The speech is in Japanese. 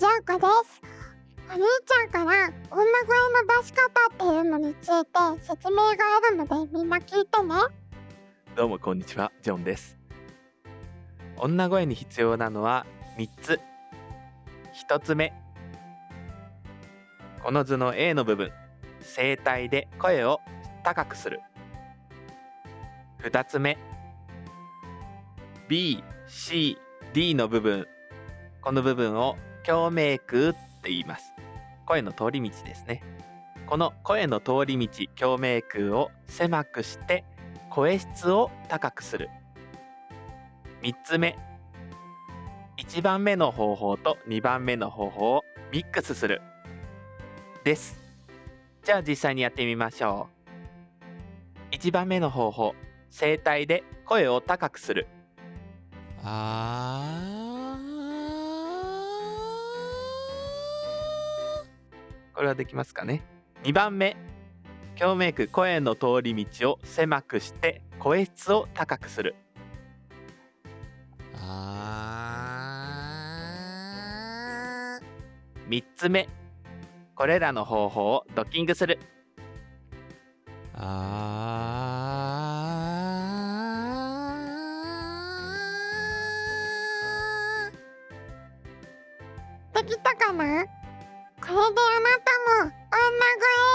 口純子ですお兄ちゃんから女声の出し方っていうのについて説明があるのでみんな聞いてねどうもこんにちはジョンです女声に必要なのは3つ1つ目この図の A の部分声帯で声を高くする2つ目 BCD の部分この部分を共鳴腔って言います。声の通り道ですね。この声の通り道共鳴腔を狭くして声質を高くする。3つ目。1番目の方法と2番目の方法をミックスする。です。じゃあ実際にやってみましょう。1番目の方法声帯で声を高くする。あこれはできますかね？2番目。共鳴腔声の通り道を狭くして声質を高くする。ー。あ3つ目。これらの方法をドッキングする。ーあできたかな？これであなたも女声。